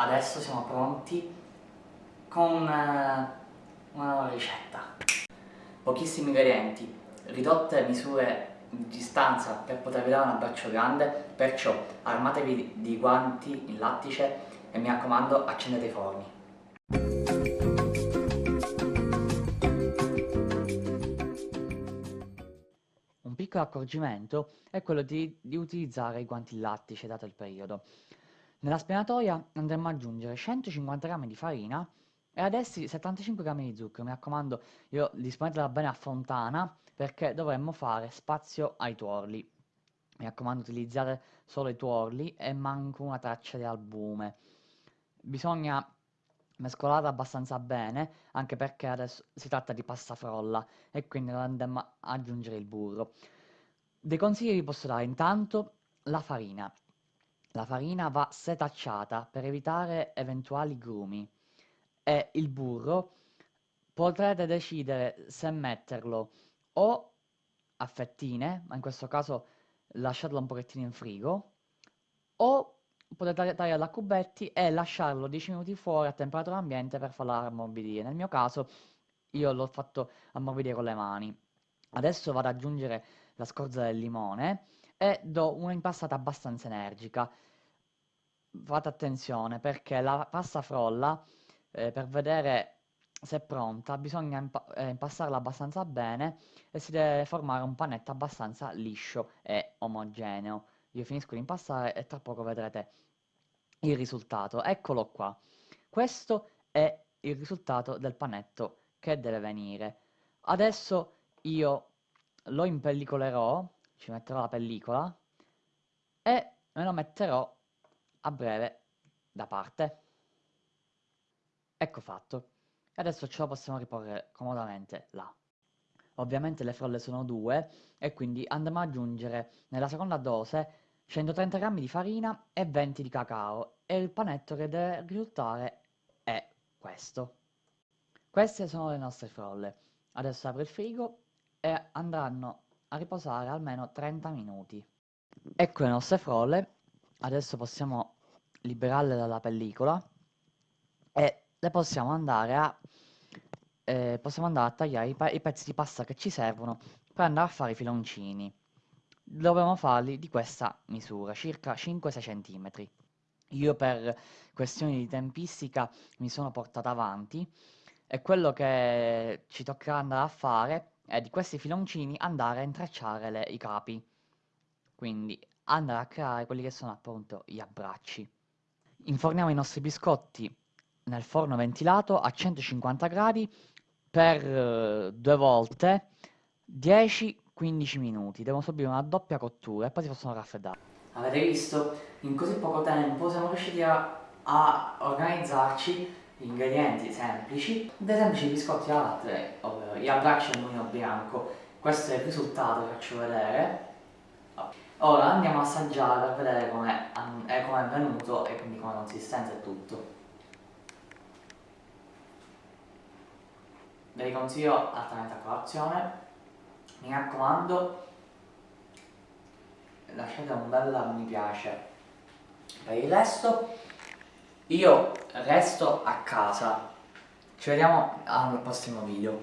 adesso siamo pronti con una, una nuova ricetta. Pochissimi ingredienti, ridotte misure di distanza per potervi dare un abbraccio grande, perciò armatevi di guanti in lattice e mi raccomando accendete i forni. Un piccolo accorgimento è quello di, di utilizzare i guanti in lattice dato il periodo. Nella spianatoia andremo ad aggiungere 150 g di farina e ad essi 75 g di zucchero. Mi raccomando, io disponetela bene a fontana perché dovremmo fare spazio ai tuorli. Mi raccomando, utilizzate solo i tuorli e manco una traccia di albume. Bisogna mescolare abbastanza bene, anche perché adesso si tratta di pasta frolla e quindi andremo ad aggiungere il burro. Dei consigli vi posso dare intanto la farina. La farina va setacciata per evitare eventuali grumi e il burro potrete decidere se metterlo o a fettine, ma in questo caso lasciarlo un pochettino in frigo, o potete tagliarlo a cubetti e lasciarlo 10 minuti fuori a temperatura ambiente per farlo ammorbidire. Nel mio caso io l'ho fatto ammorbidire con le mani. Adesso vado ad aggiungere la scorza del limone e do un'impastata abbastanza energica. Fate attenzione perché la pasta frolla, eh, per vedere se è pronta, bisogna impa eh, impastarla abbastanza bene e si deve formare un panetto abbastanza liscio e omogeneo. Io finisco di impastare e tra poco vedrete il risultato. Eccolo qua. Questo è il risultato del panetto che deve venire. Adesso io lo impellicolerò ci metterò la pellicola e me lo metterò a breve da parte. Ecco fatto. E adesso ce lo possiamo riporre comodamente là. Ovviamente le frolle sono due e quindi andremo ad aggiungere nella seconda dose 130 g di farina e 20 di cacao e il panetto che deve risultare è questo. Queste sono le nostre frolle. Adesso apro il frigo e andranno a riposare almeno 30 minuti. Ecco le nostre frolle, adesso possiamo liberarle dalla pellicola e le possiamo andare a, eh, possiamo andare a tagliare i, i, pezzi di pasta che ci servono per andare a fare i filoncini. Dovremo farli di questa misura, circa 5-6 cm. Io per questioni di tempistica mi sono portata avanti e quello che ci toccherà andare a fare e di questi filoncini andare a intrecciare le, i capi. Quindi andare a creare quelli che sono appunto gli abbracci. Inforniamo i nostri biscotti nel forno ventilato a 150 gradi per uh, due volte 10-15 minuti. Devono subire una doppia cottura e poi si possono raffreddare. Avete visto? In così poco tempo siamo riusciti a, a organizzarci ingredienti semplici, dei semplici biscotti alla latte, ovvero gli abbracci al mulino bianco. Questo è il risultato che faccio vedere. Ora andiamo a assaggiare per vedere come è, com è venuto e quindi come consistenza e tutto. Ve li consiglio altamente a colazione. Mi raccomando, lasciate un bel mi piace. Per il resto io resto a casa. Ci vediamo al prossimo video.